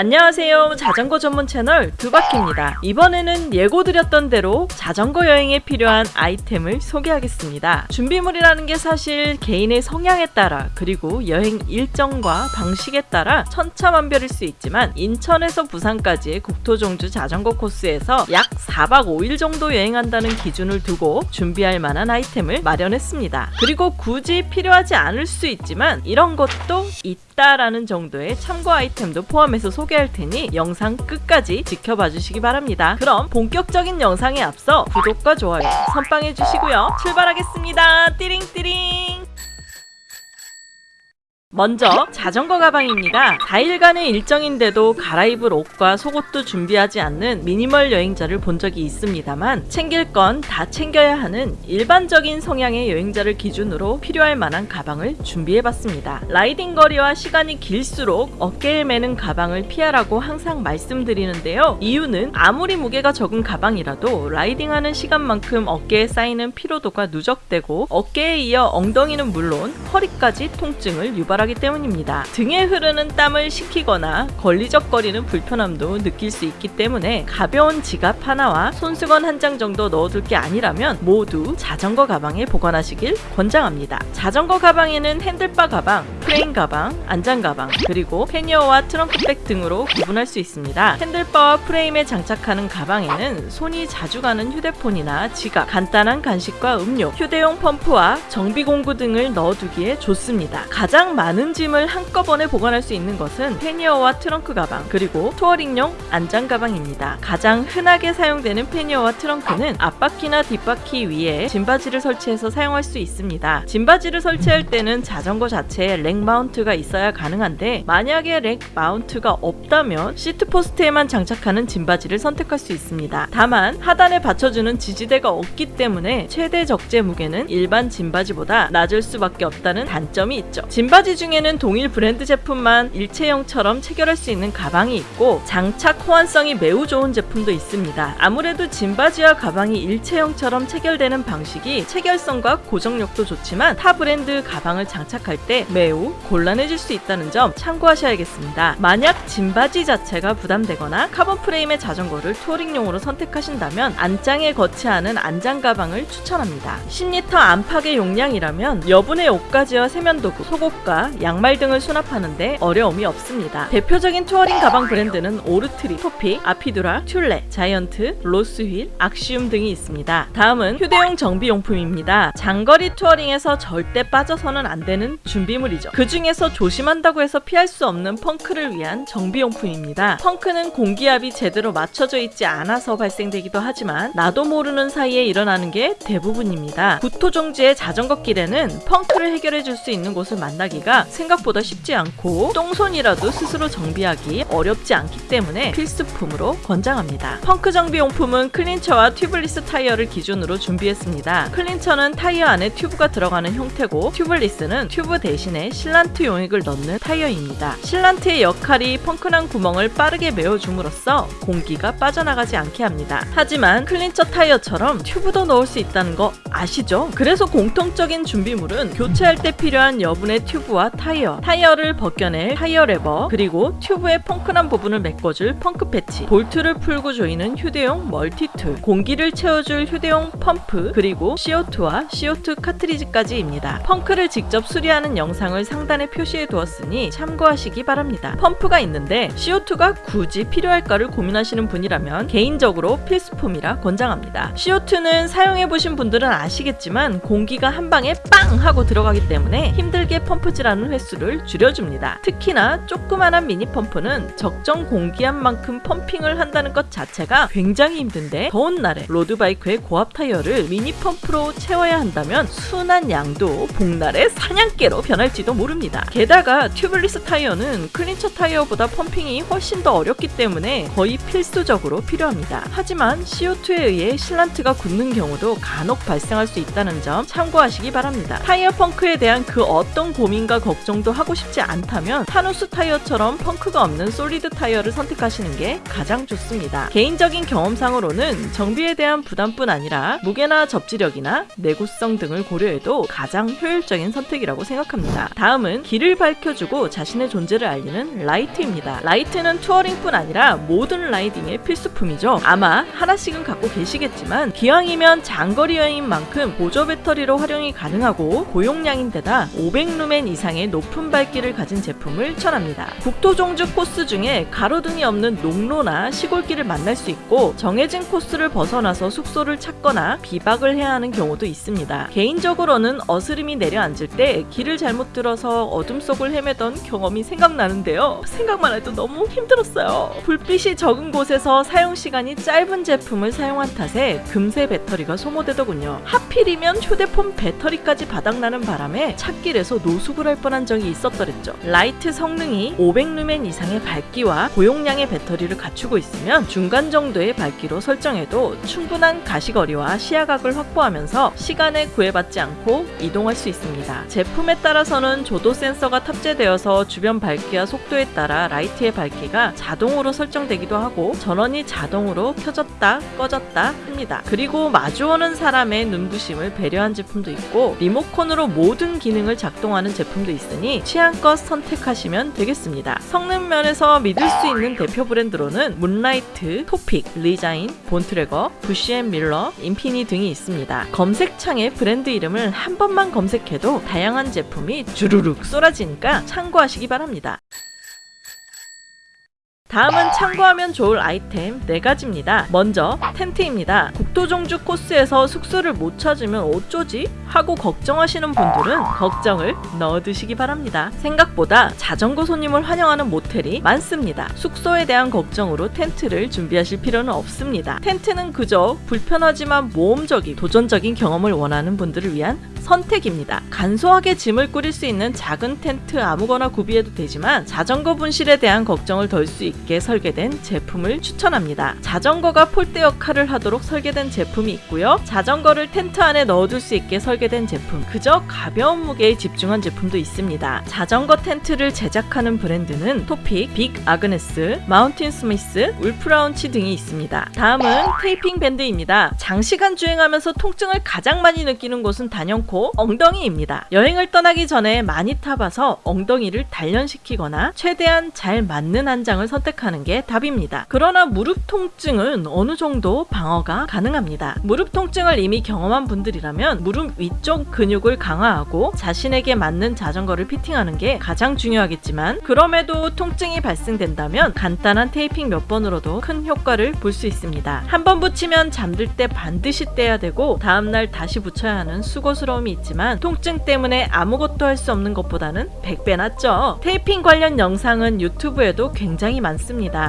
안녕하세요. 자전거 전문 채널 두바퀴입니다. 이번에는 예고드렸던 대로 자전거 여행에 필요한 아이템을 소개하겠습니다. 준비물이라는 게 사실 개인의 성향에 따라 그리고 여행 일정과 방식에 따라 천차만별일 수 있지만 인천에서 부산까지의 국토종주 자전거 코스에서 약 4박 5일 정도 여행한다는 기준을 두고 준비할 만한 아이템을 마련했습니다. 그리고 굳이 필요하지 않을 수 있지만 이런 것도 있다 라는 정도의 참고 아이템도 포함해서 소개할 테니 영상 끝까지 지켜봐 주시기 바랍니다. 그럼 본격적인 영상에 앞서 구독과 좋아요 선빵해 주시고요. 출발하겠습니다. 띠링띠링 먼저 자전거 가방입니다. 4일간의 일정인데도 갈아입을 옷과 속옷도 준비하지 않는 미니멀 여행자를 본 적이 있습니다만 챙길 건 다 챙겨야 하는 일반적인 성향의 여행자를 기준으로 필요할 만한 가방을 준비해봤습니다. 라이딩 거리와 시간이 길수록 어깨에 매는 가방을 피하라고 항상 말씀드리는데요. 이유는 아무리 무게가 적은 가방이라도 라이딩하는 시간만큼 어깨에 쌓이는 피로도가 누적되고 어깨에 이어 엉덩이는 물론 허리까지 통증을 유발 하기 하기 때문입니다. 등에 흐르는 땀을 식히거나 걸리적거리는 불편함도 느낄 수 있기 때문에 가벼운 지갑 하나와 손수건 한 장 정도 넣어둘 게 아니라면 모두 자전거 가방에 보관하시길 권장합니다. 자전거 가방에는 handlebar 가방, 프레임 가방, 안장 가방, 그리고 pannier와 trunk bag 등으로 구분할 수 있습니다. handlebar와 프레임에 장착하는 가방에는 손이 자주 가는 휴대폰이나 지갑, 간단한 간식과 음료, 휴대용 펌프와 정비공구 등을 넣어두기에 좋습니다. 가장 많은 짐을 한꺼번에 보관할 수 있는 것은 pannier와 트렁크 가방 그리고 touring용 안장 가방입니다. 가장 흔하게 사용되는 pannier와 트렁크는 앞바퀴나 뒷바퀴 위에 짐바지를 설치해서 사용할 수 있습니다. 짐바지를 설치할 때는 자전거 자체에 rack mount가 있어야 가능한데 만약에 rack mount가 없다면 seat post에만 장착하는 짐바지를 선택할 수 있습니다. 다만 하단에 받쳐주는 지지대가 없기 때문에 최대 적재 무게는 일반 짐바지보다 낮을 수밖에 없다는 단점이 있죠. 짐바지 중 중에는 동일 브랜드 제품만 일체형처럼 체결할 수 있는 가방이 있고 장착 호환성이 매우 좋은 제품도 있습니다. 아무래도 짐바지와 가방이 일체형처럼 체결되는 방식이 체결성과 고정력도 좋지만 타 브랜드 가방을 장착할 때 매우 곤란해질 수 있다는 점 참고하셔야겠습니다. 만약 짐바지 자체가 부담되거나 카본 프레임의 자전거를 touring용으로 선택하신다면 안장에 거치하는 안장 가방을 추천합니다. 10리터 안팎의 용량이라면 여분의 옷가지와 세면도구, 속옷과 양말 등을 수납하는데 어려움이 없습니다. 대표적인 touring 가방 브랜드는 오르트립, 토픽, 아피두라, 튤레, 자이언트, 로스휠, 악시움 등이 있습니다. 다음은 휴대용 정비용품입니다. 장거리 touring에서 절대 빠져서는 안 되는 준비물이죠. 그 중에서 조심한다고 해서 피할 수 없는 펑크를 위한 정비용품입니다. 펑크는 공기압이 제대로 맞춰져 있지 않아서 발생되기도 하지만 나도 모르는 사이에 일어나는 게 대부분입니다. 국토종주의 자전거 길에는 펑크를 해결해 줄 수 있는 곳을 만나기가 생각보다 쉽지 않고 똥손이라도 스스로 정비하기 어렵지 않기 때문에 필수품으로 권장합니다. 펑크 정비용품은 clincher와 tubeless 타이어를 기준으로 준비했습니다. clincher는 타이어 안에 튜브가 들어가는 형태고 tubeless는 튜브 대신에 sealant 용액을 넣는 타이어입니다. sealant의 역할이 펑크난 구멍을 빠르게 메워줌으로써 공기가 빠져나가지 않게 합니다. 하지만 clincher 타이어처럼 튜브도 넣을 수 있다는 거 아시죠? 그래서 공통적인 준비물은 교체할 때 필요한 여분의 튜브와 타이어, 타이어를 벗겨낼 타이어 레버, 그리고 튜브의 펑크난 부분을 메꿔줄 펑크 패치, 볼트를 풀고 조이는 휴대용 multi-tool, 공기를 채워줄 휴대용 펌프, 그리고 CO2와 CO2 카트리지까지입니다. 펑크를 직접 수리하는 영상을 상단에 표시해 두었으니 참고하시기 바랍니다. 펌프가 있는데 CO2가 굳이 필요할까를 고민하시는 분이라면 개인적으로 필수품이라 권장합니다. CO2는 사용해보신 분들은 아시겠지만 공기가 한 방에 빵 하고 들어가기 때문에 힘들게 펌프질하는 횟수를 줄여줍니다. 특히나 조그만한 미니 펌프는 적정 공기압만큼 pumping을 한다는 것 자체가 굉장히 힘든데 더운 날에 road bike의 고압 타이어를 미니 펌프로 채워야 한다면 순한 양도 복날의 사냥개로 변할지도 모릅니다. 게다가 tubeless 타이어는 clincher 타이어보다 pumping이 훨씬 더 어렵기 때문에 거의 필수적으로 필요합니다. 하지만 CO2에 의해 sealant가 굳는 경우도 간혹 발생할 수 있다는 점 참고하시기 바랍니다. 타이어 펑크에 대한 그 어떤 고민과 걱정 걱정도 하고 싶지 않다면 Tannus 타이어처럼 펑크가 없는 solid 타이어를 선택하시는 게 가장 좋습니다. 개인적인 경험상으로는 정비에 대한 부담뿐 아니라 무게나 접지력이나 내구성 등을 고려해도 가장 효율적인 선택이라고 생각합니다. 다음 다음은 길을 밝혀주고 자신의 존재를 알리는 라이트입니다. 라이트는 touring뿐 아니라 모든 riding의 필수품이죠. 아마 하나씩은 갖고 계시겠지만 기왕이면 장거리 여행인 만큼 보조 배터리로 활용이 가능하고 고용량인데다 500루멘 이상의 높은 밝기를 가진 제품을 추천합니다. 국토 종주 코스 중에 가로등이 없는 농로나 시골길을 만날 수 있고 정해진 코스를 벗어나서 숙소를 찾거나 비박을 해야 하는 경우도 있습니다. 개인적으로는 어스름이 내려앉을 때 길을 잘못 들어서 어둠 속을 헤매던 경험이 생각나는데요. 생각만 해도 너무 힘들었어요. 불빛이 적은 곳에서 사용 시간이 짧은 제품을 사용한 탓에 금세 배터리가 소모되더군요. 하필이면 휴대폰 배터리까지 바닥나는 바람에 찻길에서 노숙을 할 뻔한 적이 있었더랬죠. 라이트 성능이 500루멘 이상의 밝기와 고용량의 배터리를 갖추고 있으면 중간 정도의 밝기로 설정해도 충분한 가시거리와 시야각을 확보하면서 시간에 구애받지 않고 이동할 수 있습니다. 제품에 따라서는 조도 센서가 탑재되어서 주변 밝기와 속도에 따라 라이트의 밝기가 자동으로 설정되기도 하고 전원이 자동으로 켜졌다 꺼졌다 합니다. 그리고 마주오는 사람의 눈부심을 배려한 제품도 있고 리모컨으로 모든 기능을 작동하는 제품도 있으니 취향껏 선택하시면 되겠습니다. 성능 면에서 믿을 수 있는 대표 브랜드로는 문라이트, 토픽, 리자인, 본트레거, 부시앤밀러, 인피니 등이 있습니다. 검색창에 브랜드 이름을 한 번만 검색해도 다양한 제품이 주르 륵 쏟아지니까 참고하시기 바랍니다. 다음은 참고하면 좋을 아이템 4가지입니다. 먼저 텐트입니다. 국토종주 코스에서 숙소를 못 찾으면 어쩌지? 하고 걱정하시는 분들은 걱정을 넣어두시기 바랍니다. 생각보다 자전거 손님을 환영하는 모텔이 많습니다. 숙소에 대한 걱정으로 텐트를 준비하실 필요는 없습니다. 텐트는 그저 불편하지만 모험적인 도전적인 경험을 원하는 분들을 위한 선택입니다. 간소하게 짐을 꾸릴 수 있는 작은 텐트 아무거나 구비해도 되지만 자전거 분실에 대한 걱정을 덜 수 있게 설계된 제품을 추천합니다. 자전거가 폴대 역할을 하도록 설계된 제품이 있고요. 자전거를 텐트 안에 넣어둘 수 있게 설계된 제품, 그저 가벼운 무게에 집중한 제품도 있습니다. 자전거 텐트를 제작하는 브랜드는 Topeak, Big Agnes, Mountainsmith, 울프라운치 등이 있습니다. 다음은 테이핑 밴드입니다. 장시간 주행하면서 통증을 가장 많이 느끼는 곳은 단연코 엉덩이입니다. 여행을 떠나기 전에 많이 타봐서 엉덩이를 단련시키거나 최대한 잘 맞는 안장을 선택 하는 게 답입니다. 그러나 무릎 통증은 어느 정도 방어가 가능합니다. 무릎 통증을 이미 경험한 분들이라면 무릎 위쪽 근육을 강화하고 자신에게 맞는 자전거를 fitting하는 게 가장 중요하겠지만 그럼에도 통증이 발생된다면 간단한 테이핑 몇 번으로도 큰 효과를 볼 수 있습니다. 한 번 붙이면 잠들 때 반드시 떼야 되고 다음날 다시 붙여야 하는 수고스러움이 있지만 통증 때문에 아무것도 할 수 없는 것보다는 100배 낫죠. 테이핑 관련 영상은 유튜브에도 굉장히 많습니다.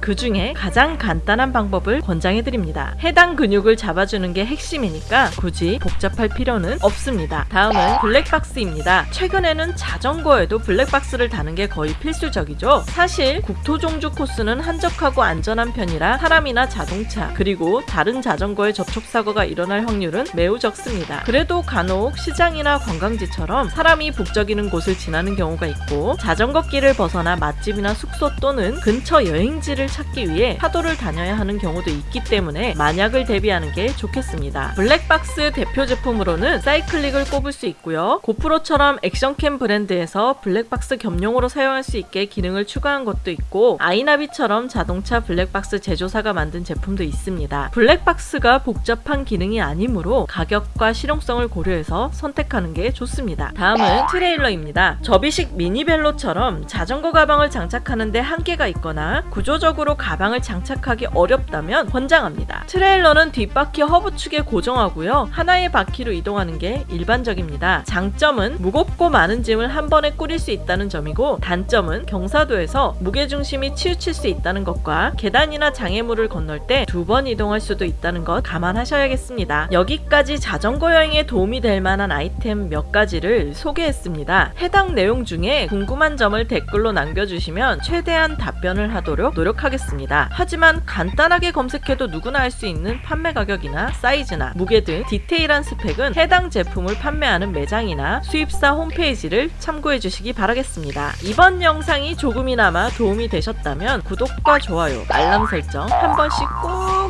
그 중에 가장 간단한 방법을 권장해드립니다. 해당 근육을 잡아주는 게 핵심이니까 굳이 복잡할 필요는 없습니다. 다음은 블랙박스입니다. 최근에는 자전거에도 블랙박스를 다는 게 거의 필수적이죠. 사실 국토종주 코스는 한적하고 안전한 편이라 사람이나 자동차 그리고 다른 자전거의 접촉사고가 일어날 확률은 매우 적습니다. 그래도 간혹 시장이나 관광지처럼 사람이 북적이는 곳을 지나는 경우가 있고 자전거 길을 벗어나 맛집이나 숙소 또는 근처 여행지를 찾기 위해 차도를 다녀야 하는 경우도 있기 때문에 만약을 대비하는 게 좋겠습니다. 블랙박스 대표 제품으로는 Cycliq을 꼽을 수 있고요. GoPro처럼 action cam 브랜드에서 블랙박스 겸용으로 사용할 수 있게 기능을 추가한 것도 있고 아이나비처럼 자동차 블랙박스 제조사가 만든 제품도 있습니다. 블랙박스가 복잡한 기능이 아니므로 가격과 실용성을 고려해서 선택하는 게 좋습니다. 다음은 트레일러입니다. 접이식 미니벨로처럼 자전거 가방을 장착하는데 한계가 있거나 구조적으로 가방을 장착하기 어렵다면 권장합니다. 트레일러는 뒷바퀴 허브 축에 고정하고요. 하나의 바퀴로 이동하는 게 일반적입니다. 장점은 무겁고 많은 짐을 한 번에 꾸릴 수 있다는 점이고 단점은 경사도에서 무게중심이 치우칠 수 있다는 것과 계단이나 장애물을 건널 때 두 번 이동할 수도 있다는 것 감안하셔야겠습니다. 여기까지 자전거 여행에 도움이 될 만한 아이템 몇 가지를 소개했습니다. 해당 내용 중에 궁금한 점을 댓글로 남겨주시면 최대한 답변을 하도록 노력하겠습니다. 하지만 간단하게 검색해도 누구나 알 수 있는 판매 가격이나 사이즈나 무게 등 디테일한 스펙은 해당 제품을 판매하는 매장이나 수입사 홈페이지를 참고해 주시기 바라겠습니다. 이번 영상이 조금이나마 도움이 되셨다면 구독과 좋아요, 알람 설정 한 번씩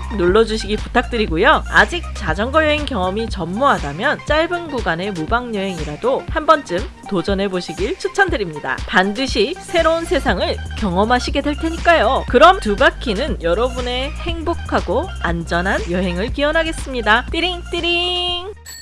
꼭 눌러주시기 부탁드리고요. 아직 자전거 여행 경험이 전무하다면 짧은 구간의 무방 여행이라도 한 번쯤 도전해 보시길 추천드립니다. 반드시 새로운 세상을 경험하시게 될 테니까요. 그럼 두 바퀴는 여러분의 행복하고 안전한 여행을 기원하겠습니다. 띠링 띠링.